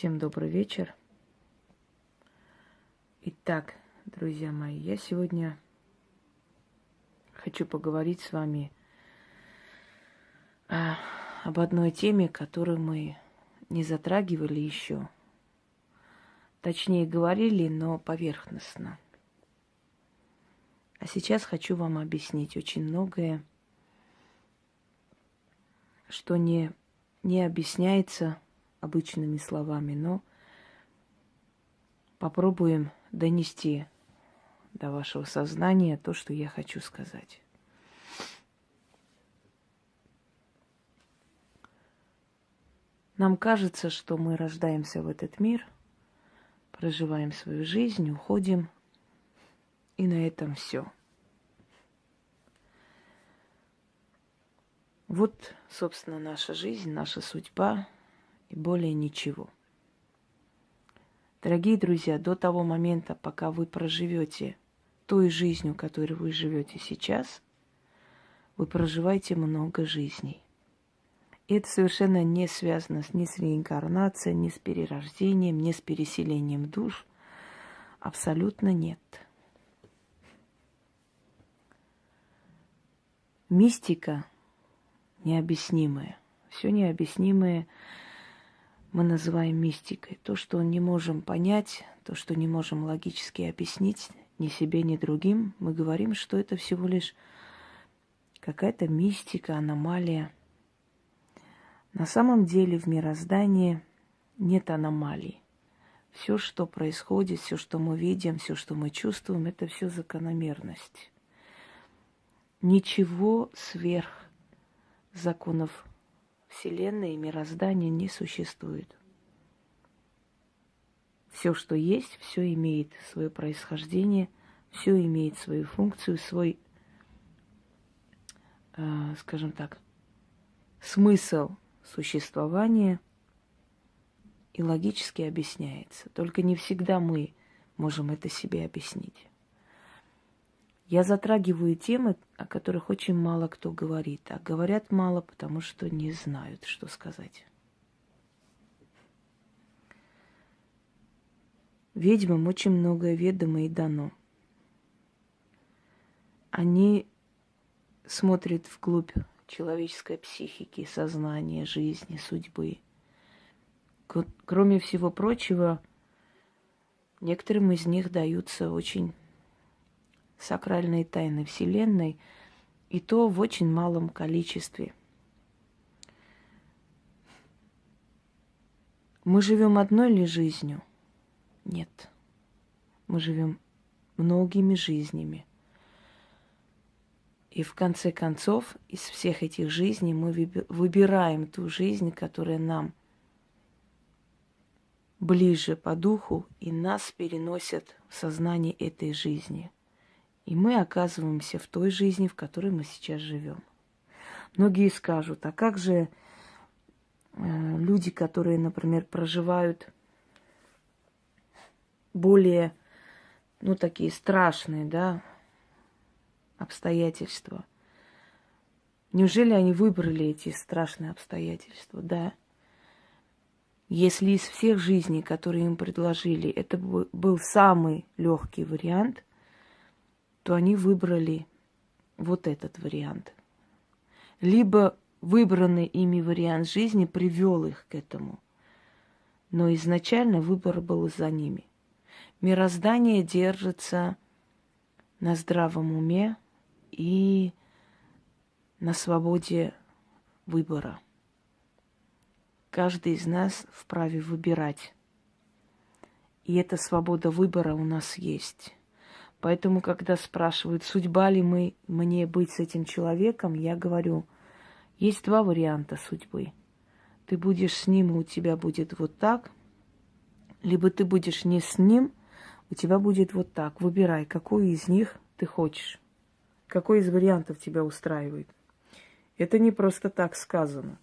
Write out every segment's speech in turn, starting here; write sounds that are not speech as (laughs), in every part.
Всем добрый вечер. Итак, друзья мои, я сегодня хочу поговорить с вами а, об одной теме, которую мы не затрагивали еще. Точнее, говорили, но поверхностно. А сейчас хочу вам объяснить очень многое, что не, не объясняется обычными словами, но попробуем донести до вашего сознания то, что я хочу сказать. Нам кажется, что мы рождаемся в этот мир, проживаем свою жизнь, уходим, и на этом все. Вот, собственно, наша жизнь, наша судьба и более ничего. Дорогие друзья, до того момента, пока вы проживете той жизнью, которой вы живете сейчас, вы проживаете много жизней. И это совершенно не связано ни с реинкарнацией, ни с перерождением, ни с переселением душ. Абсолютно нет. Мистика необъяснимая. Все необъяснимое мы называем мистикой. То, что не можем понять, то, что не можем логически объяснить ни себе, ни другим, мы говорим, что это всего лишь какая-то мистика, аномалия – на самом деле в мироздании нет аномалий. Все, что происходит, все, что мы видим, все, что мы чувствуем, это все закономерность. Ничего сверх законов Вселенной и мироздания не существует. Все, что есть, все имеет свое происхождение, все имеет свою функцию, свой, э, скажем так, смысл существование и логически объясняется. Только не всегда мы можем это себе объяснить. Я затрагиваю темы, о которых очень мало кто говорит, а говорят мало, потому что не знают, что сказать. Ведьмам очень многое ведомо и дано. Они смотрят вглубь человеческой психики, сознания, жизни, судьбы. Кроме всего прочего, некоторым из них даются очень сакральные тайны Вселенной, и то в очень малом количестве. Мы живем одной ли жизнью? Нет. Мы живем многими жизнями. И в конце концов, из всех этих жизней мы выбираем ту жизнь, которая нам ближе по духу и нас переносят в сознание этой жизни. И мы оказываемся в той жизни, в которой мы сейчас живем. Многие скажут, а как же э, люди, которые, например, проживают более, ну, такие страшные, да, обстоятельства. Неужели они выбрали эти страшные обстоятельства? Да. Если из всех жизней, которые им предложили, это был самый легкий вариант, то они выбрали вот этот вариант. Либо выбранный ими вариант жизни привел их к этому. Но изначально выбор был за ними. Мироздание держится на здравом уме, и на свободе выбора. Каждый из нас вправе выбирать. И эта свобода выбора у нас есть. Поэтому, когда спрашивают, судьба ли мы, мне быть с этим человеком, я говорю, есть два варианта судьбы. Ты будешь с ним, и у тебя будет вот так, либо ты будешь не с ним, у тебя будет вот так. Выбирай, какой из них ты хочешь. Какой из вариантов тебя устраивает? Это не просто так сказано.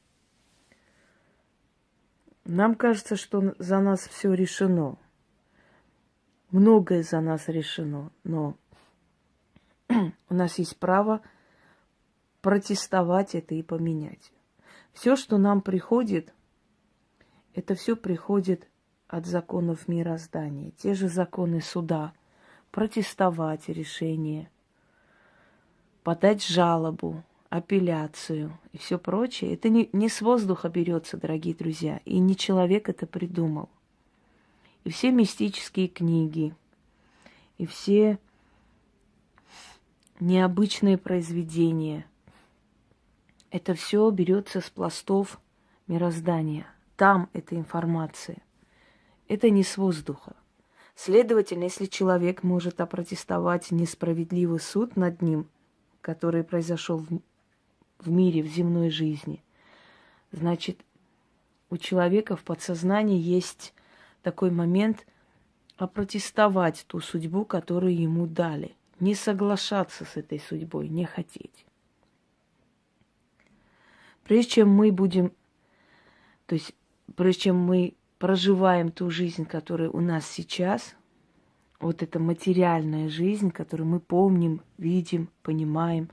Нам кажется, что за нас все решено. Многое за нас решено, но (clears throat) у нас есть право протестовать это и поменять. Все, что нам приходит, это все приходит от законов мироздания, те же законы суда, протестовать решение, подать жалобу, апелляцию и все прочее, это не, не с воздуха берется, дорогие друзья, и не человек это придумал. И все мистические книги, и все необычные произведения, это все берется с пластов мироздания. Там эта информация. Это не с воздуха. Следовательно, если человек может опротестовать несправедливый суд над ним, который произошел в, в мире, в земной жизни, значит, у человека в подсознании есть такой момент опротестовать ту судьбу, которую ему дали. Не соглашаться с этой судьбой, не хотеть. Прежде чем мы будем, то есть прежде чем мы проживаем ту жизнь, которая у нас сейчас, вот эта материальная жизнь, которую мы помним, видим, понимаем,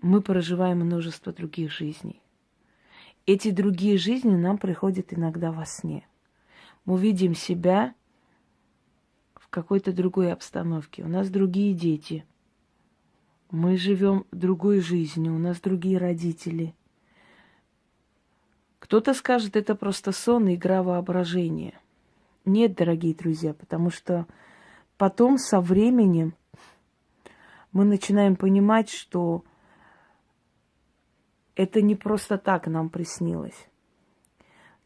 мы проживаем множество других жизней. Эти другие жизни нам приходят иногда во сне. Мы видим себя в какой-то другой обстановке. У нас другие дети. Мы живем другой жизнью, у нас другие родители – кто-то скажет, это просто сон игра воображения. Нет, дорогие друзья, потому что потом со временем мы начинаем понимать, что это не просто так нам приснилось.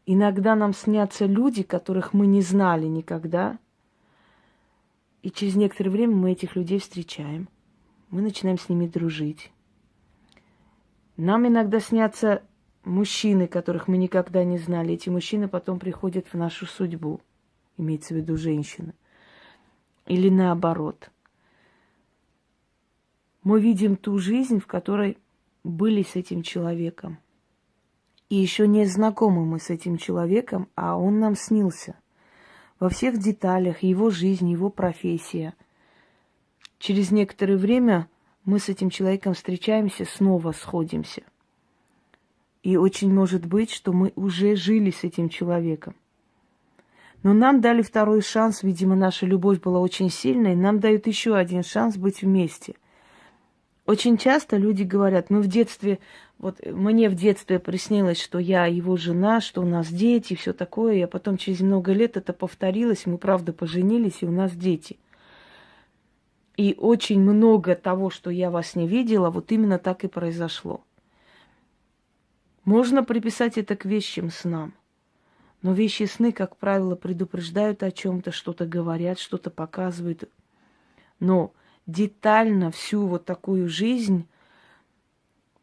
Иногда нам снятся люди, которых мы не знали никогда, и через некоторое время мы этих людей встречаем. Мы начинаем с ними дружить. Нам иногда снятся мужчины, которых мы никогда не знали. Эти мужчины потом приходят в нашу судьбу, имеется в виду женщина. Или наоборот. Мы видим ту жизнь, в которой были с этим человеком. И еще не знакомы мы с этим человеком, а он нам снился. Во всех деталях его жизнь, его профессия. Через некоторое время мы с этим человеком встречаемся, снова сходимся. И очень может быть, что мы уже жили с этим человеком. Но нам дали второй шанс, видимо, наша любовь была очень сильной, нам дают еще один шанс быть вместе. Очень часто люди говорят, мы в детстве, вот мне в детстве приснилось, что я его жена, что у нас дети, все такое, и потом через много лет это повторилось, мы правда поженились, и у нас дети. И очень много того, что я вас не видела, вот именно так и произошло. Можно приписать это к вещим снам. Но вещи сны, как правило, предупреждают о чем-то, что-то говорят, что-то показывают. Но детально всю вот такую жизнь,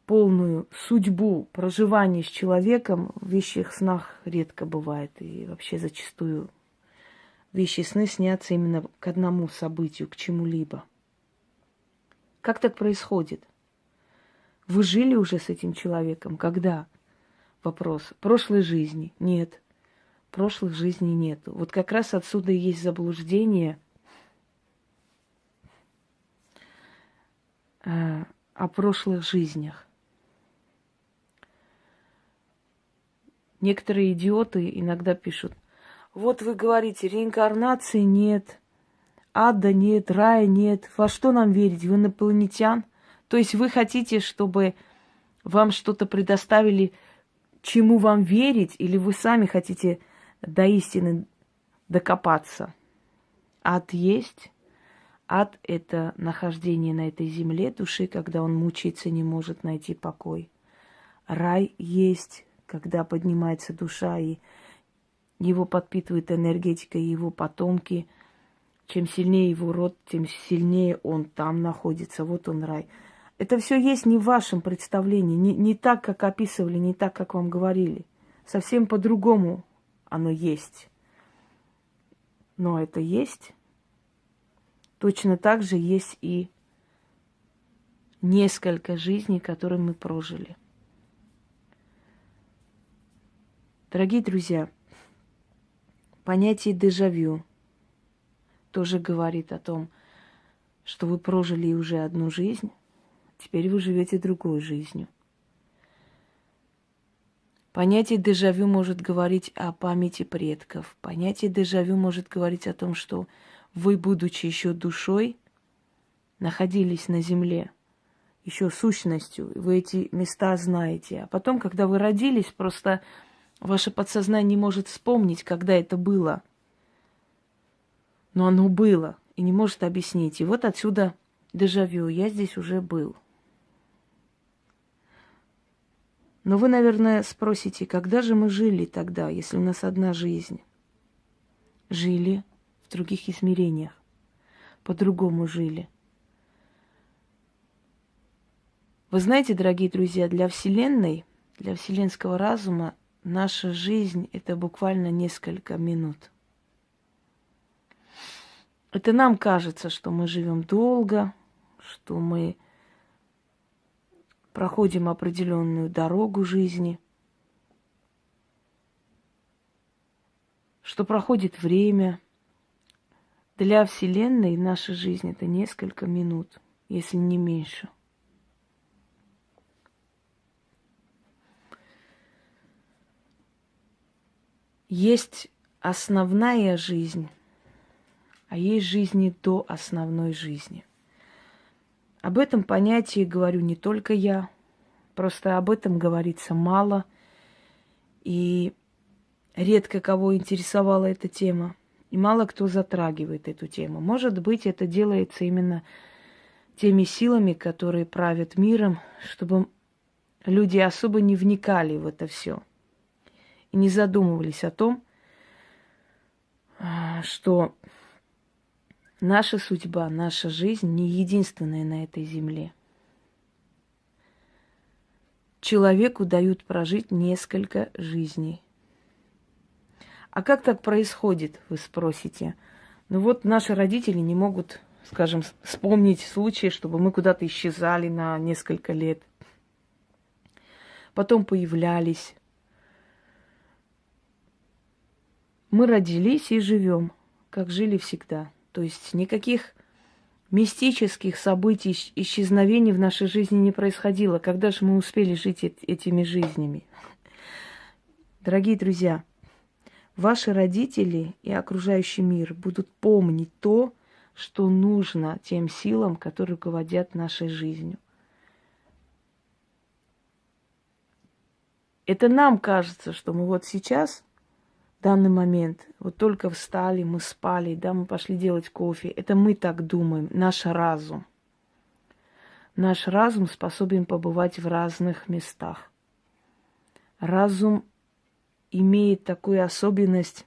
полную судьбу проживания с человеком в вещих снах редко бывает. И вообще зачастую вещи сны снятся именно к одному событию, к чему-либо. Как так происходит? Вы жили уже с этим человеком? Когда? Вопрос. Прошлой жизни? Нет. Прошлых жизней нет. Вот как раз отсюда и есть заблуждение о прошлых жизнях. Некоторые идиоты иногда пишут, вот вы говорите, реинкарнации нет, ада нет, рая нет. Во что нам верить? В инопланетян? То есть вы хотите, чтобы вам что-то предоставили, чему вам верить, или вы сами хотите до истины докопаться? Ад есть. Ад – это нахождение на этой земле души, когда он мучается, не может найти покой. Рай есть, когда поднимается душа, и его подпитывает энергетика, и его потомки. Чем сильнее его род, тем сильнее он там находится. Вот он рай. Это все есть не в вашем представлении, не, не так, как описывали, не так, как вам говорили. Совсем по-другому оно есть. Но это есть. Точно так же есть и несколько жизней, которые мы прожили. Дорогие друзья, понятие дежавю тоже говорит о том, что вы прожили уже одну жизнь, Теперь вы живете другой жизнью. Понятие дежавю может говорить о памяти предков. Понятие дежавю может говорить о том, что вы, будучи еще душой, находились на земле, еще сущностью, вы эти места знаете. А потом, когда вы родились, просто ваше подсознание не может вспомнить, когда это было. Но оно было и не может объяснить. И вот отсюда дежавю. Я здесь уже был. Но вы, наверное, спросите, когда же мы жили тогда, если у нас одна жизнь? Жили в других измерениях. По-другому жили. Вы знаете, дорогие друзья, для Вселенной, для вселенского разума наша жизнь – это буквально несколько минут. Это нам кажется, что мы живем долго, что мы проходим определенную дорогу жизни, что проходит время. Для Вселенной наша жизнь это несколько минут, если не меньше. Есть основная жизнь, а есть жизни до основной жизни. Об этом понятии говорю не только я, просто об этом говорится мало, и редко кого интересовала эта тема, и мало кто затрагивает эту тему. Может быть, это делается именно теми силами, которые правят миром, чтобы люди особо не вникали в это все и не задумывались о том, а, что Наша судьба, наша жизнь не единственная на этой земле. Человеку дают прожить несколько жизней. А как так происходит, вы спросите? Ну вот наши родители не могут, скажем, вспомнить случаи, чтобы мы куда-то исчезали на несколько лет. Потом появлялись. Мы родились и живем, как жили всегда. То есть никаких мистических событий, исчезновений в нашей жизни не происходило. Когда же мы успели жить этими жизнями? Дорогие друзья, ваши родители и окружающий мир будут помнить то, что нужно тем силам, которые руководят нашей жизнью. Это нам кажется, что мы вот сейчас данный момент. Вот только встали, мы спали, да, мы пошли делать кофе. Это мы так думаем, наш разум. Наш разум способен побывать в разных местах. Разум имеет такую особенность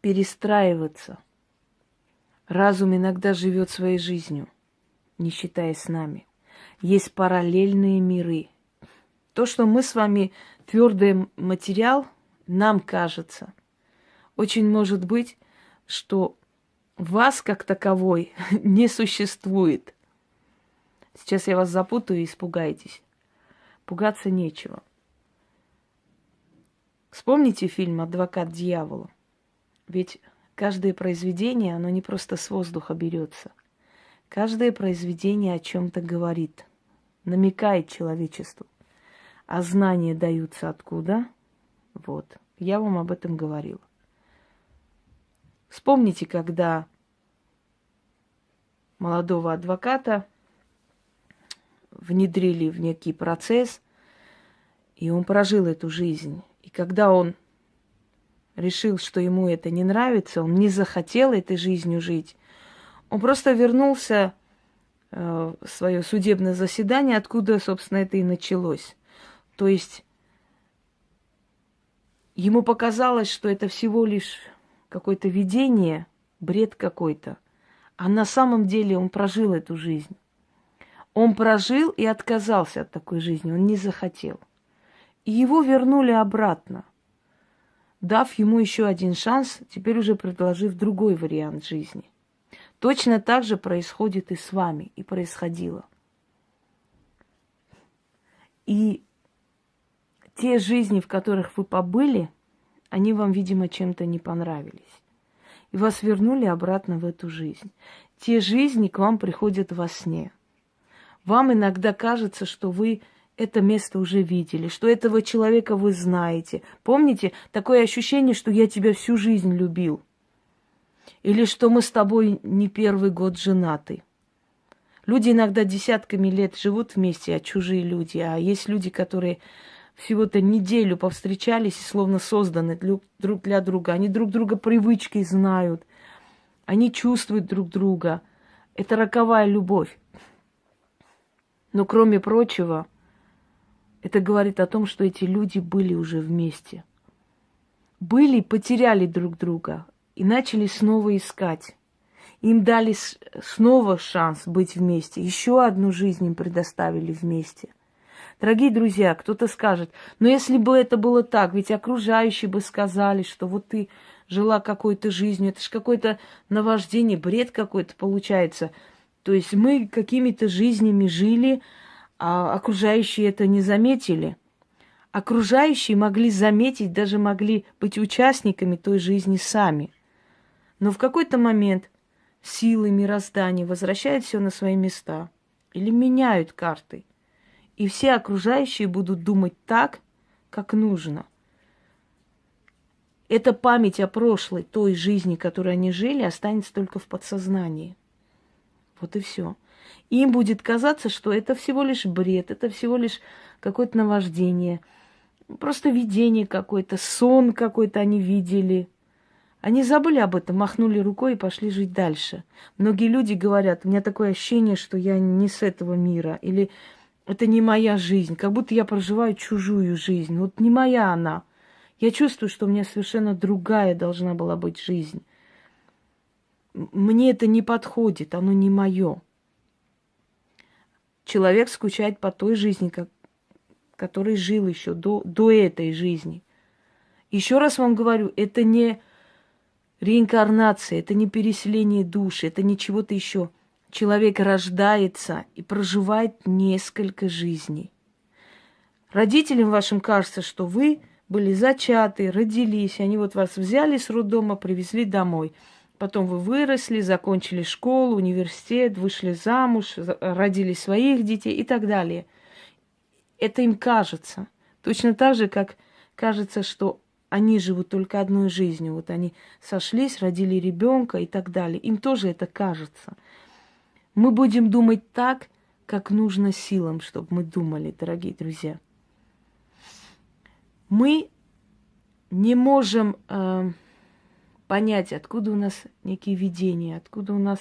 перестраиваться. Разум иногда живет своей жизнью, не считаясь с нами. Есть параллельные миры. То, что мы с вами твердый материал, нам кажется, очень может быть, что вас как таковой (laughs) не существует. Сейчас я вас запутаю и испугаетесь. Пугаться нечего. Вспомните фильм «Адвокат дьявола». Ведь каждое произведение, оно не просто с воздуха берется. Каждое произведение о чем-то говорит, намекает человечеству. А знания даются откуда? Вот. Я вам об этом говорила. Вспомните, когда молодого адвоката внедрили в некий процесс, и он прожил эту жизнь. И когда он решил, что ему это не нравится, он не захотел этой жизнью жить, он просто вернулся э, в свое судебное заседание, откуда, собственно, это и началось. То есть ему показалось, что это всего лишь какое-то видение, бред какой-то. А на самом деле он прожил эту жизнь. Он прожил и отказался от такой жизни, он не захотел. Его вернули обратно, дав ему еще один шанс, теперь уже предложив другой вариант жизни. Точно так же происходит и с вами, и происходило. И те жизни, в которых вы побыли, они вам, видимо, чем-то не понравились. И вас вернули обратно в эту жизнь. Те жизни к вам приходят во сне. Вам иногда кажется, что вы это место уже видели, что этого человека вы знаете. Помните, такое ощущение, что я тебя всю жизнь любил. Или что мы с тобой не первый год женаты. Люди иногда десятками лет живут вместе, а чужие люди. А есть люди, которые всего-то неделю повстречались и словно созданы друг для друга. Они друг друга привычки знают. Они чувствуют друг друга. Это роковая любовь. Но кроме прочего, это говорит о том, что эти люди были уже вместе. Были, потеряли друг друга и начали снова искать. Им дали снова шанс быть вместе. Еще одну жизнь им предоставили вместе. Дорогие друзья, кто-то скажет, но если бы это было так, ведь окружающие бы сказали, что вот ты жила какой-то жизнью, это же какое-то наваждение, бред какой-то получается. То есть мы какими-то жизнями жили, а окружающие это не заметили. Окружающие могли заметить, даже могли быть участниками той жизни сами. Но в какой-то момент силы мироздания возвращают все на свои места или меняют карты. И все окружающие будут думать так, как нужно. Эта память о прошлой, той жизни, которой они жили, останется только в подсознании. Вот и все им будет казаться, что это всего лишь бред, это всего лишь какое-то наваждение, просто видение какое-то, сон какой-то они видели. Они забыли об этом, махнули рукой и пошли жить дальше. Многие люди говорят, у меня такое ощущение, что я не с этого мира, или это не моя жизнь, как будто я проживаю чужую жизнь. Вот не моя она. Я чувствую, что у меня совершенно другая должна была быть жизнь. Мне это не подходит, оно не мое человек скучает по той жизни, как, которой жил еще до, до этой жизни. Еще раз вам говорю, это не реинкарнация, это не переселение души, это не чего-то еще. Человек рождается и проживает несколько жизней. Родителям вашим кажется, что вы были зачаты, родились, они вот вас взяли с роддома, привезли домой – Потом вы выросли, закончили школу, университет, вышли замуж, родили своих детей и так далее. Это им кажется. Точно так же, как кажется, что они живут только одной жизнью. Вот они сошлись, родили ребенка и так далее. Им тоже это кажется. Мы будем думать так, как нужно силам, чтобы мы думали, дорогие друзья. Мы не можем э, понять, откуда у нас некие видения, откуда у нас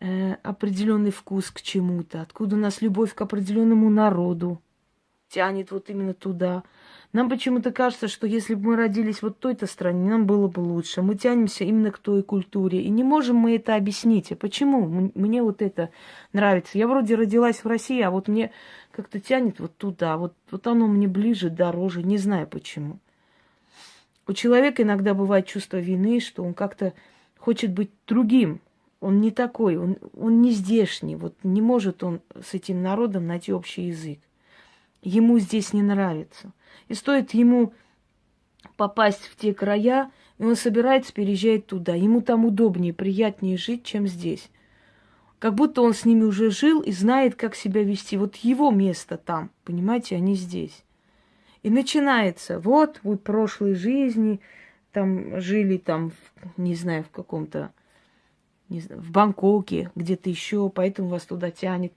э, определенный вкус к чему-то, откуда у нас любовь к определенному народу тянет вот именно туда. Нам почему-то кажется, что если бы мы родились вот в той-то стране, нам было бы лучше. Мы тянемся именно к той культуре. И не можем мы это объяснить. А почему? Мне вот это нравится. Я вроде родилась в России, а вот мне как-то тянет вот туда. Вот, вот оно мне ближе, дороже. Не знаю почему. У человека иногда бывает чувство вины, что он как-то хочет быть другим. Он не такой, он, он не здешний. Вот не может он с этим народом найти общий язык. Ему здесь не нравится. И стоит ему попасть в те края, и он собирается переезжать туда. Ему там удобнее, приятнее жить, чем здесь. Как будто он с ними уже жил и знает, как себя вести. Вот его место там, понимаете, а не здесь. И начинается, вот вы прошлой жизни там жили там, не знаю, в каком-то, не знаю, в Бангкоке, где-то еще, поэтому вас туда тянет.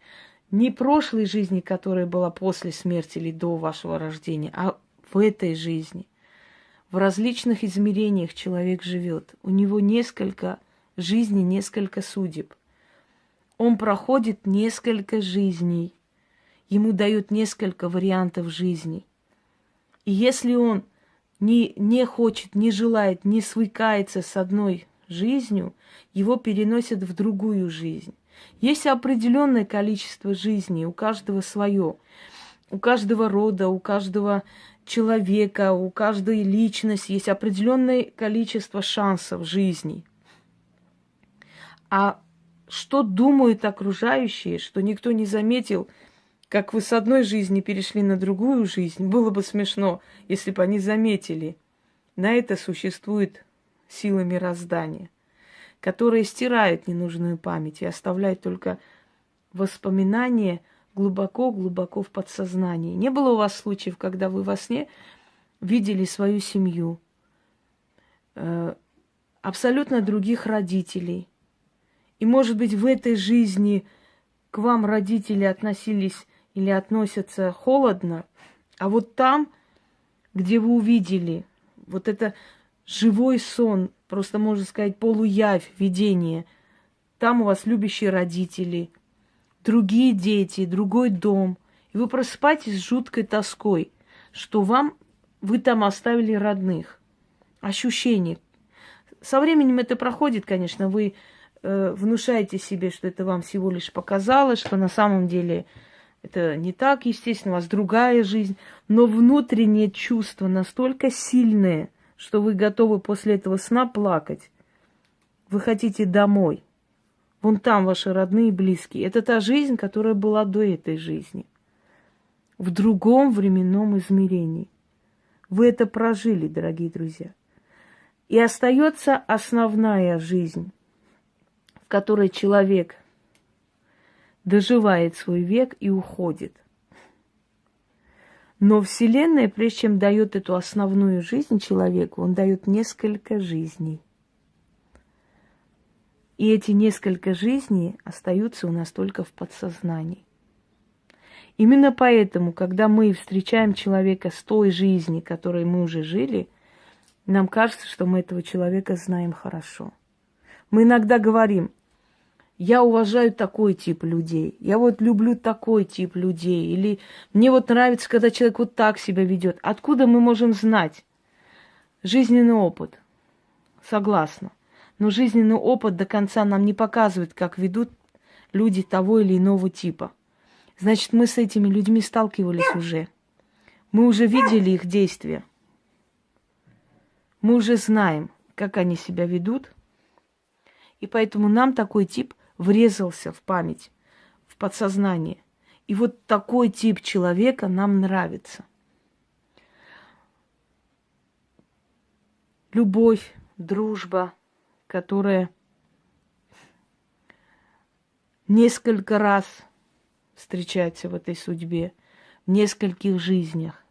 Не прошлой жизни, которая была после смерти или до вашего рождения, а в этой жизни. В различных измерениях человек живет. У него несколько жизней, несколько судеб. Он проходит несколько жизней. Ему дают несколько вариантов жизни – и если он не, не хочет, не желает, не свыкается с одной жизнью, его переносят в другую жизнь. Есть определенное количество жизней, у каждого свое. У каждого рода, у каждого человека, у каждой личности есть определенное количество шансов жизни. А что думают окружающие, что никто не заметил – как вы с одной жизни перешли на другую жизнь, было бы смешно, если бы они заметили. На это существует сила мироздания, которая стирает ненужную память и оставляет только воспоминания глубоко-глубоко в подсознании. Не было у вас случаев, когда вы во сне видели свою семью, э, абсолютно других родителей. И, может быть, в этой жизни к вам родители относились или относятся холодно, а вот там, где вы увидели вот это живой сон, просто можно сказать полуявь, видение, там у вас любящие родители, другие дети, другой дом, и вы просыпаетесь с жуткой тоской, что вам вы там оставили родных. Ощущение. Со временем это проходит, конечно, вы э, внушаете себе, что это вам всего лишь показалось, что на самом деле это не так, естественно, у вас другая жизнь, но внутреннее чувство настолько сильное, что вы готовы после этого сна плакать. Вы хотите домой. Вон там ваши родные и близкие. Это та жизнь, которая была до этой жизни. В другом временном измерении. Вы это прожили, дорогие друзья. И остается основная жизнь, в которой человек доживает свой век и уходит. Но Вселенная, прежде чем дает эту основную жизнь человеку, он дает несколько жизней. И эти несколько жизней остаются у нас только в подсознании. Именно поэтому, когда мы встречаем человека с той жизни, которой мы уже жили, нам кажется, что мы этого человека знаем хорошо. Мы иногда говорим, я уважаю такой тип людей, я вот люблю такой тип людей, или мне вот нравится, когда человек вот так себя ведет. Откуда мы можем знать? Жизненный опыт. Согласна. Но жизненный опыт до конца нам не показывает, как ведут люди того или иного типа. Значит, мы с этими людьми сталкивались уже. Мы уже видели их действия. Мы уже знаем, как они себя ведут. И поэтому нам такой тип врезался в память, в подсознание. И вот такой тип человека нам нравится. Любовь, дружба, которая несколько раз встречается в этой судьбе, в нескольких жизнях.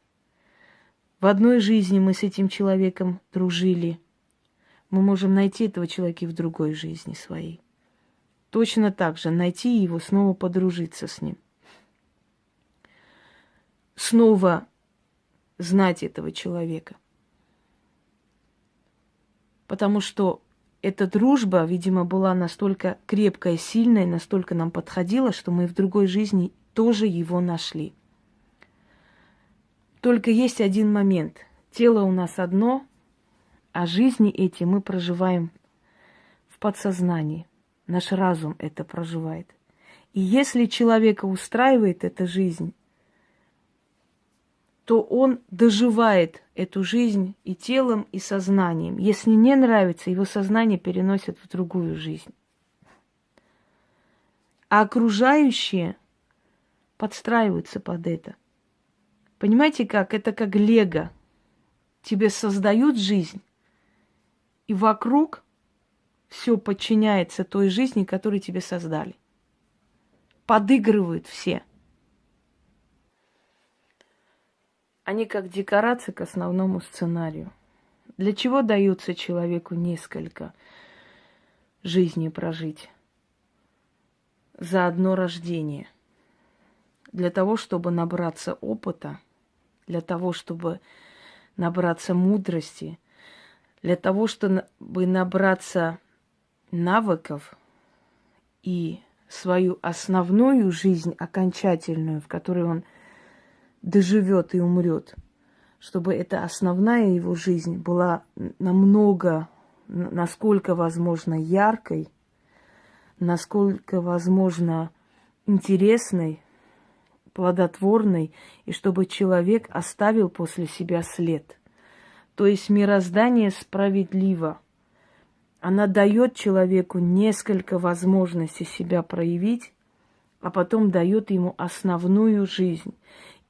В одной жизни мы с этим человеком дружили. Мы можем найти этого человека и в другой жизни своей точно так же найти его, снова подружиться с ним. Снова знать этого человека. Потому что эта дружба, видимо, была настолько крепкая, сильная, настолько нам подходила, что мы в другой жизни тоже его нашли. Только есть один момент. Тело у нас одно, а жизни эти мы проживаем в подсознании. Наш разум это проживает. И если человека устраивает эта жизнь, то он доживает эту жизнь и телом, и сознанием. Если не нравится, его сознание переносит в другую жизнь. А окружающие подстраиваются под это. Понимаете как? Это как лего. Тебе создают жизнь, и вокруг все подчиняется той жизни, которую тебе создали. Подыгрывают все. Они как декорации к основному сценарию. Для чего дается человеку несколько жизней прожить? За одно рождение. Для того, чтобы набраться опыта, для того, чтобы набраться мудрости, для того, чтобы набраться навыков и свою основную жизнь окончательную, в которой он доживет и умрет, чтобы эта основная его жизнь была намного, насколько возможно, яркой, насколько возможно интересной, плодотворной, и чтобы человек оставил после себя след. То есть мироздание справедливо – она дает человеку несколько возможностей себя проявить, а потом дает ему основную жизнь.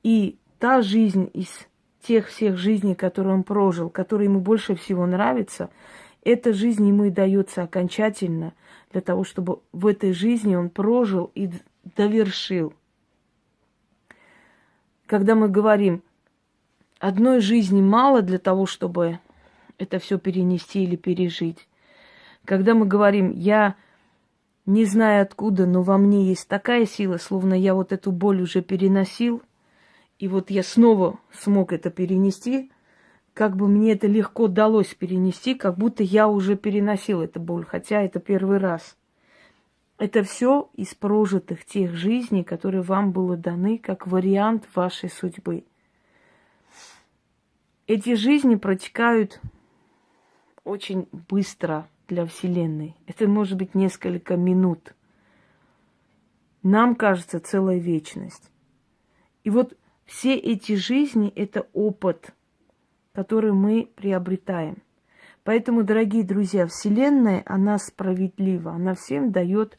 И та жизнь из тех всех жизней, которые он прожил, которые ему больше всего нравится, эта жизнь ему и дается окончательно для того, чтобы в этой жизни он прожил и довершил когда мы говорим, одной жизни мало для того, чтобы это все перенести или пережить. Когда мы говорим, я не знаю откуда, но во мне есть такая сила, словно я вот эту боль уже переносил, и вот я снова смог это перенести, как бы мне это легко далось перенести, как будто я уже переносил эту боль, хотя это первый раз. Это все из прожитых тех жизней, которые вам было даны как вариант вашей судьбы. Эти жизни протекают очень быстро для Вселенной. Это может быть несколько минут. Нам кажется целая вечность. И вот все эти жизни – это опыт, который мы приобретаем. Поэтому, дорогие друзья, Вселенная, она справедлива, она всем дает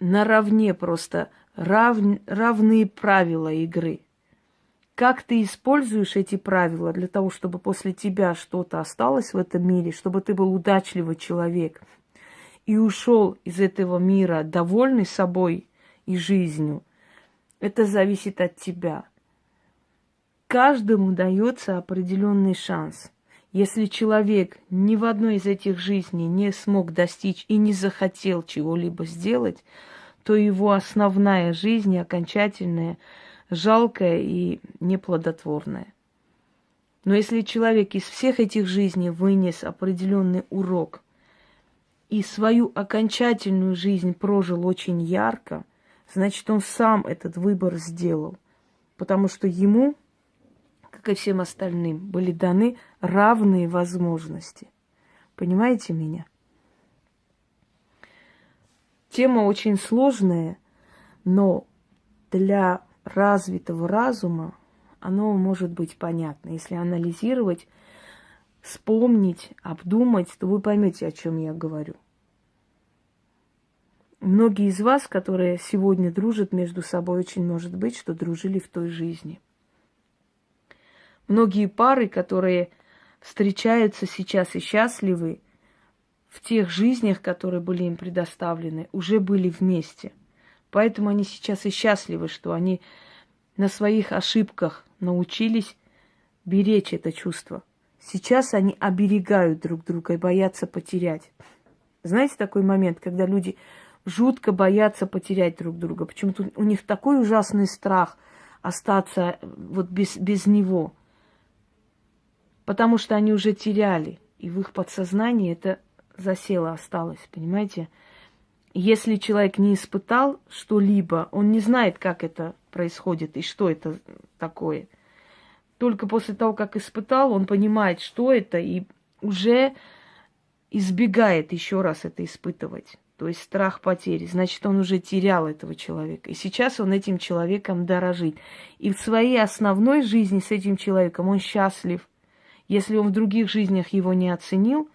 наравне просто рав, равные правила игры – как ты используешь эти правила для того, чтобы после тебя что-то осталось в этом мире, чтобы ты был удачливый человек и ушел из этого мира довольный собой и жизнью, это зависит от тебя. Каждому дается определенный шанс. Если человек ни в одной из этих жизней не смог достичь и не захотел чего-либо сделать, то его основная жизнь, окончательная, жалкое и неплодотворное. Но если человек из всех этих жизней вынес определенный урок и свою окончательную жизнь прожил очень ярко, значит, он сам этот выбор сделал. Потому что ему, как и всем остальным, были даны равные возможности. Понимаете меня? Тема очень сложная, но для развитого разума оно может быть понятно. Если анализировать, вспомнить, обдумать, то вы поймете, о чем я говорю. Многие из вас, которые сегодня дружат между собой, очень может быть, что дружили в той жизни. Многие пары, которые встречаются сейчас и счастливы, в тех жизнях, которые были им предоставлены, уже были вместе – Поэтому они сейчас и счастливы, что они на своих ошибках научились беречь это чувство. Сейчас они оберегают друг друга и боятся потерять. Знаете такой момент, когда люди жутко боятся потерять друг друга? Почему-то у них такой ужасный страх остаться вот без, без него. Потому что они уже теряли, и в их подсознании это засело, осталось, понимаете? Если человек не испытал что-либо, он не знает, как это происходит и что это такое. Только после того, как испытал, он понимает, что это, и уже избегает еще раз это испытывать. То есть страх потери. Значит, он уже терял этого человека. И сейчас он этим человеком дорожит. И в своей основной жизни с этим человеком он счастлив. Если он в других жизнях его не оценил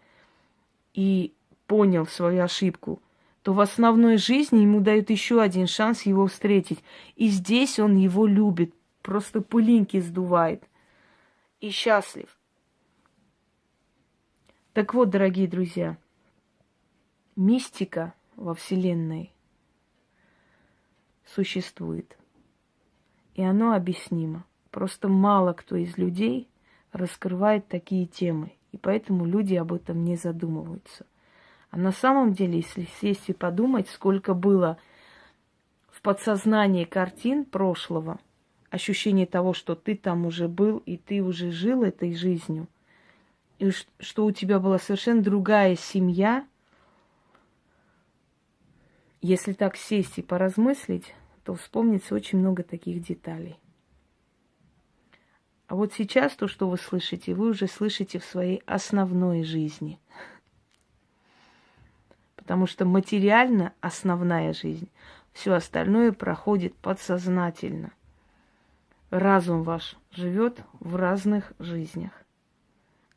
и понял свою ошибку – то в основной жизни ему дают еще один шанс его встретить. И здесь он его любит, просто пылинки сдувает. И счастлив. Так вот, дорогие друзья, мистика во Вселенной существует. И оно объяснимо. Просто мало кто из людей раскрывает такие темы. И поэтому люди об этом не задумываются – на самом деле, если сесть и подумать, сколько было в подсознании картин прошлого, ощущение того, что ты там уже был, и ты уже жил этой жизнью, и что у тебя была совершенно другая семья, если так сесть и поразмыслить, то вспомнится очень много таких деталей. А вот сейчас то, что вы слышите, вы уже слышите в своей основной жизни – Потому что материально основная жизнь, все остальное проходит подсознательно. Разум ваш живет в разных жизнях.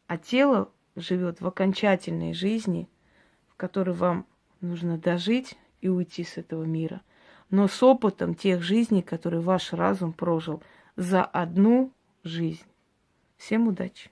А тело живет в окончательной жизни, в которой вам нужно дожить и уйти с этого мира. Но с опытом тех жизней, которые ваш разум прожил за одну жизнь. Всем удачи!